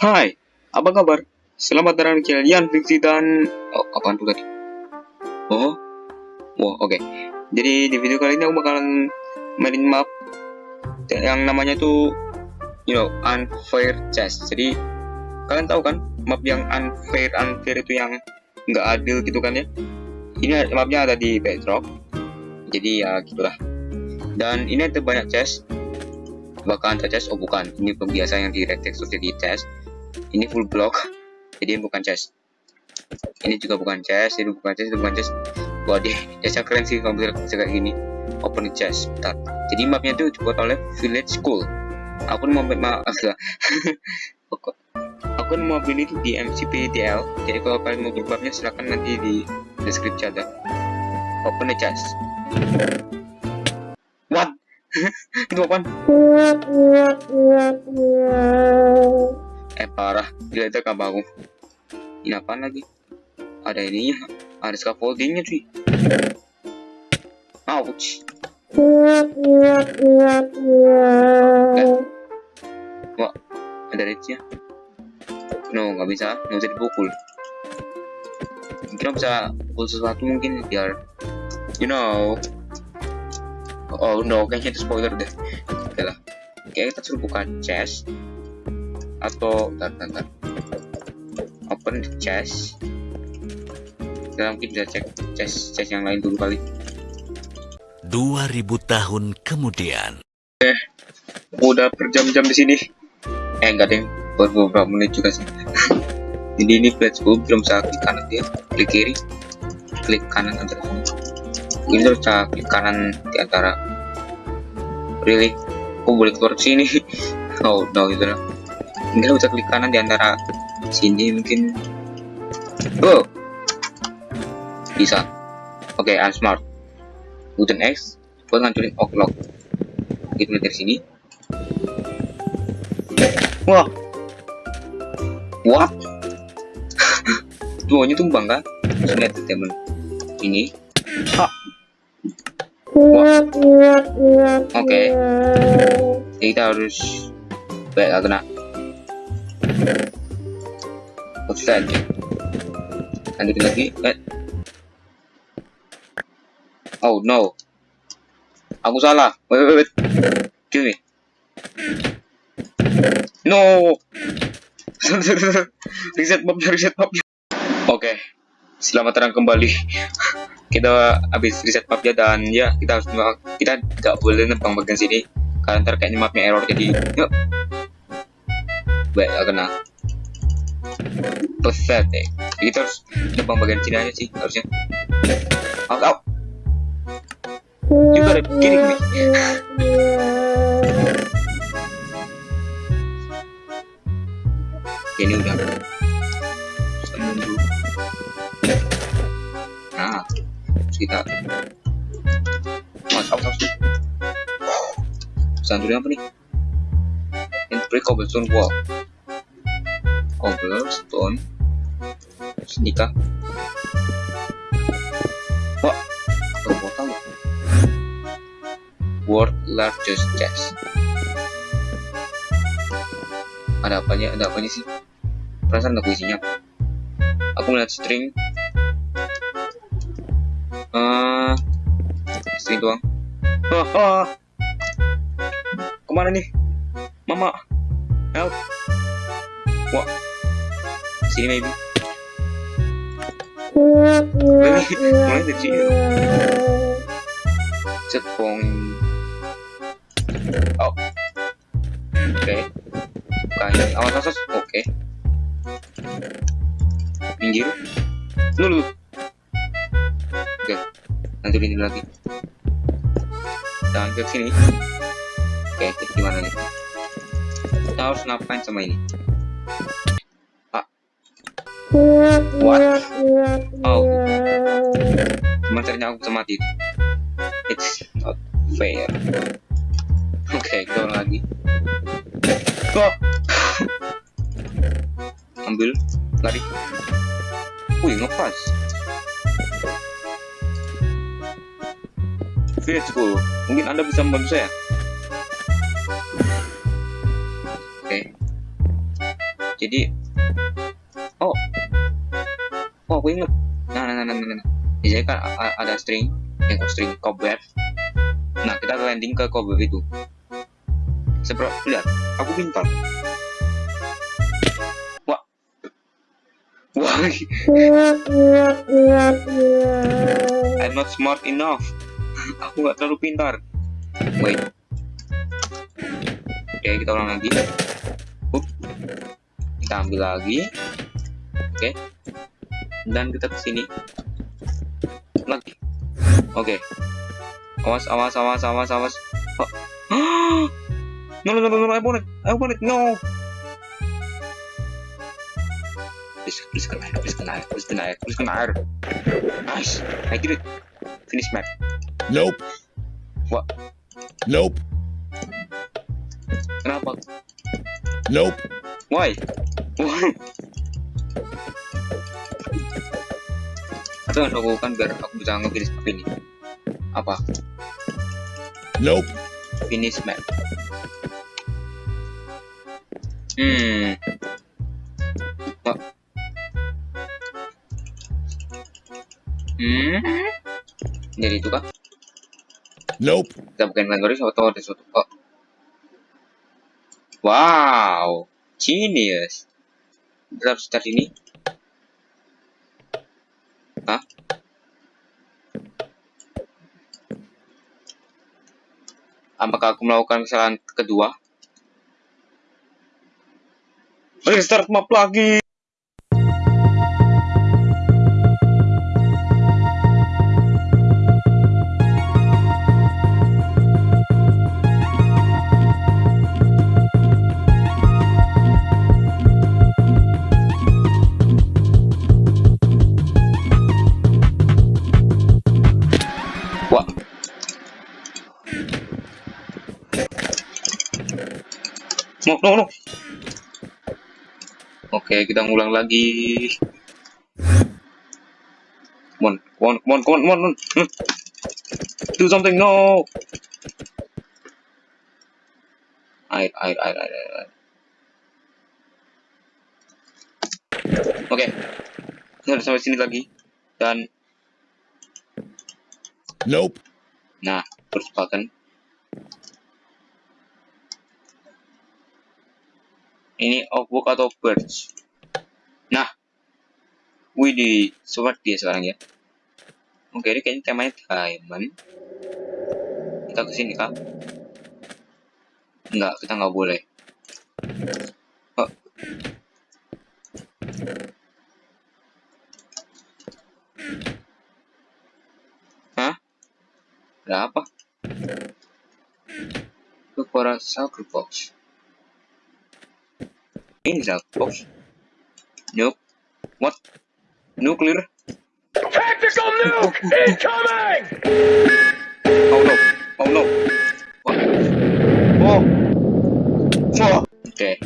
Hai, apa kabar? Selamat datang di kalian Fiksi dan... Oh, apaan tuh tadi? Oh, wah oke. Jadi di video kali ini aku bakalan mainin map yang namanya tuh, you know, unfair chess. Jadi kalian tahu kan map yang unfair unfair itu yang nggak adil gitu kan ya? Ini mapnya ada di Bedrock. Jadi ya gitulah. Dan ini ada banyak chest. Bakalan chest, oh bukan. Ini pembiasa yang di red jadi chest ini full block. Jadi bukan chest. Ini juga bukan chest ini bukan chest itu bukan chest. Wah deh chestnya keren sih bisa kayak gini. Open chest bentar. Jadi mapnya itu dibuat oleh village school. Aku mau maaf aku, aku mau beli itu di MCPDL jadi kalau kalian mau mapnya silahkan nanti di deskripsi ada. Open the chest. What? Itu apa eh parah. Gila itu gak bangun ini apa lagi? Ada ininya. Ada scaffoldingnya cuy. Ouch. Eh. wah ada reachnya no nggak bisa. Nggak bisa dipukul. Mungkin bisa pukul sesuatu mungkin biar you know. Oh no kayaknya itu spoiler deh. Oke lah. Oke kita suruh buka chest atau bentar, bentar. open the chest. Kita mungkin bisa cek chest chest yang lain dulu kali. 2000 tahun kemudian. Eh udah berjam-jam di sini. Eh enggak deh baru beberapa menit juga sih. Jadi ini gue belum bisa klik kanan dia. Klik kiri. Klik kanan antara sini ini harus klik kanan di antara. Really? Aku boleh keluar sini? Oh no gitu lah tinggal bisa klik kanan di antara sini mungkin. Oh. Bisa. Oke okay, unsmart button X buat ngancurin o'clock kita dari sini. Wah. What? Duanya tumbang kan lihat temen ini. Ha. Wah. Oke. Okay. kita harus baik kena Ustaz lanjutin lagi eh. oh no. Aku salah. Wait wait wait. Kill me. No. Reset mob reset mob oke. Okay. selamat datang kembali. Kita habis reset mapnya dan ya kita harus kita nggak boleh nembang bagian sini. Karena ntar kayaknya mapnya error jadi yuk. Baik kena pathetic kita harus nembang bagian sini aja sih harusnya. Out out you gotta kidding me ini udah. Nah kita out out santunya apa nih? And break cobblestone cobblestone. Nikah. Wah terbotol world largest chest ada apanya? Ada apanya sih? Perasaan aku isinya aku melihat string. Uh, string doang. Ah, ah. ke mana nih? Mama. Help. Wah sini mulai dari sini set point oh. Oke. Okay. bukan awas awas oke. Okay. minggir dulu oke. Okay. nanti ini lagi. Jangan ke sini. Oke okay, gimana nih? Kita harus ngapain sama ini What? Oh. Caranya aku mati. It's not fair. Oke, okay, kita lagi. Kok? Ambil, lari. Wih, ngepas. Go. Mungkin Anda bisa membantu saya. Oke. Okay. Jadi aku inget nah nah nah nah, nah. nah. biasanya kan ada string yang string cobweb. Nah kita landing ke cobweb itu. Seperti lihat aku pintar. Wah. Wah. I'm not smart enough. Aku nggak terlalu pintar. Wait. Oke kita ulang lagi. Kita ambil lagi. Oke dan kita ke sini lagi. Oke. Awas awas awas awas awas. Oh. no no no no I want it. I want it. No. Please please kena air please kena air please kena air please kena air. Nice. I did it. Finish map nope. What? Nope. Kenapa? Nope. Why? Why atau yang aku lakukan biar aku bisa nge-finish map ini. Apa? Nope. Finish map hmm. Oh. hmm? Jadi itu kah nope. Kita bukan kategori atau ada suatu oh. wow. Genius. Kita harus ini Hah? Apakah aku melakukan kesalahan kedua? Restart map lagi. No, no, no. Oke, kita ngulang lagi. Come on, come on, come on, come on, come on. Hmm. Do something, no. Air, air, air, air, air. Oke, kita udah sampai sini lagi. Dan, nope nah, terus button. Ini oakbook atau birch. Nah, wih di smart dia sekarang ya. Oke, ini kayaknya temanya diamond. Kita ke sini kah? Enggak, kita nggak boleh. Oh. Hah? Ada apa? Look for a soccer box. Soccer box. Nope. What? Nuclear? Tactical nuke incoming! Oh no. Oh no. What? Oh. Oh. Okay.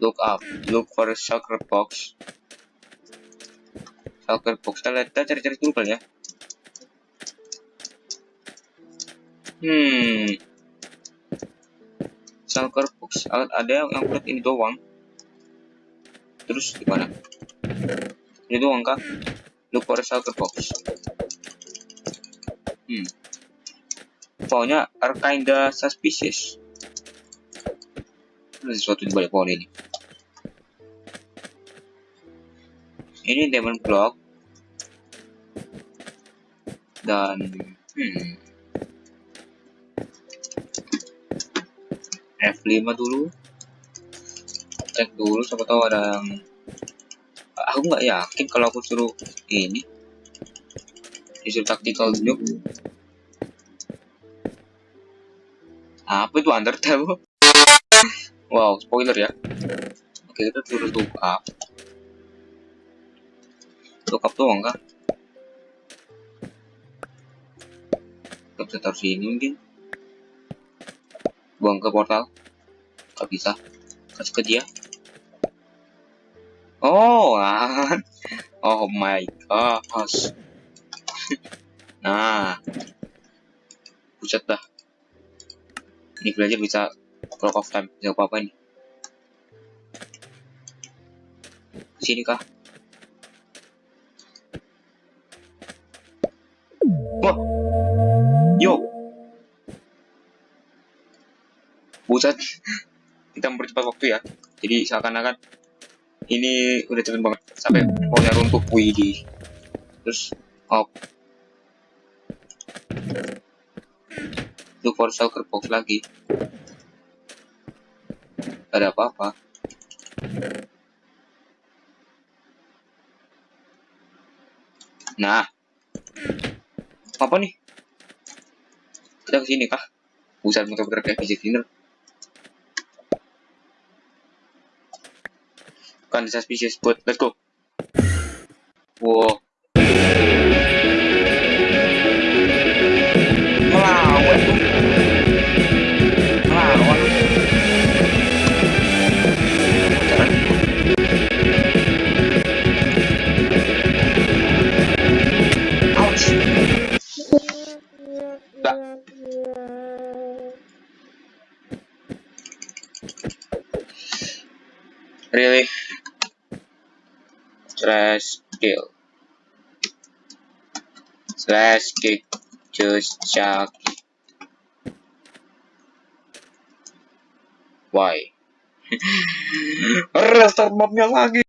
Look up. Look for a soccer box. Soccer box. Kita cari-cari dulu kali ya. Hmm. Soccer box. A- Ada yang lihat ini doang. Terus gimana? Ini doang kah? Look for a soccer box. Hmm. Pohonnya are kinda suspicious. Ada sesuatu di balik pohon ini. Ini diamond block. Dan hmm. F5 dulu. Cek dulu siapa tahu ada yang aku nggak yakin kalau aku suruh ini. Disuruh tactical nuke apa itu Undertale? Wow spoiler ya. Oke kita suruh look up look up doang kah? Kita taruh sini mungkin buang ke portal. Nggak bisa. Kasih ke dia. Oh oh my gosh. Nah. Buset dah. Ini belajar bisa clock of time. Bisa apa apa ini Sini kah? Wah. Yo. Buset. Kita mempercepat waktu ya. Jadi seakan-akan ini udah cepet banget sampai pohonnya runtuh. Wih. Terus hop. Look for soccer box lagi. Gak ada apa-apa. Nah, apa nih? Kita ke sini kah? Buset muter-muter kayak fisik dinner. Bukan suspicious, but let's go. Wow. Melawan Slash kill. Slash kick. Just chuck. Why? Restart mapnya lagi.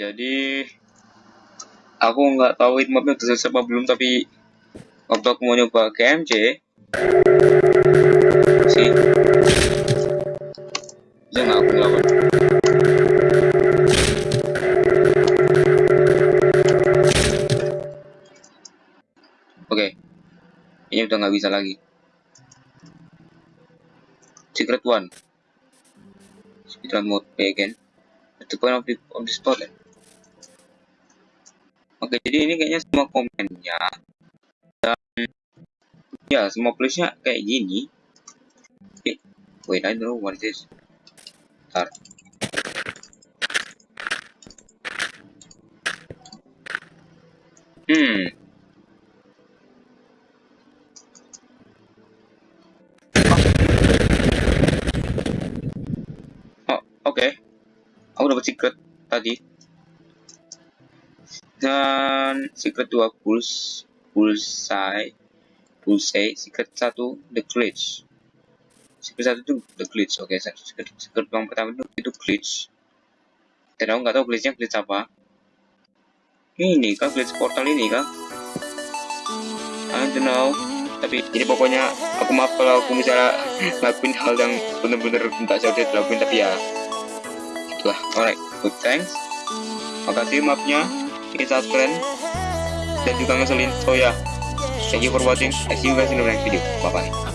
Jadi aku nggak tahu hitmapnya udah selesai apa belum tapi waktu aku mau nyoba KMC sih bisa nggak aku ngelawan oke ini udah nggak bisa lagi. Secret one. Speedrun mode play again. At the point of the, of the spot ya Oke, jadi ini kayaknya semua komennya dan ya semua playsnya kayak gini. Eh, wait, I don't know what is. Bentar. Hmm. Oh, oke. Aku dapat secret tadi dan secret 2 pulse bullseye bullseye secret 1 the glitch. Secret 1 itu the glitch oke okay, secret, secret yang pertama itu, itu glitch. Dan aku nggak tahu glitchnya glitch apa? Ini kah glitch portal ini kah? I don't know. Tapi jadi pokoknya aku maaf kalau aku misalnya ngelakuin hal yang bener-bener tak seharusnya dilakuin tapi ya itulah. Alright good thanks. Makasih maafnya bikin subscribe dan juga ngeselin. So ya. Yeah. thank you for watching. I see you guys in the next video. Bye bye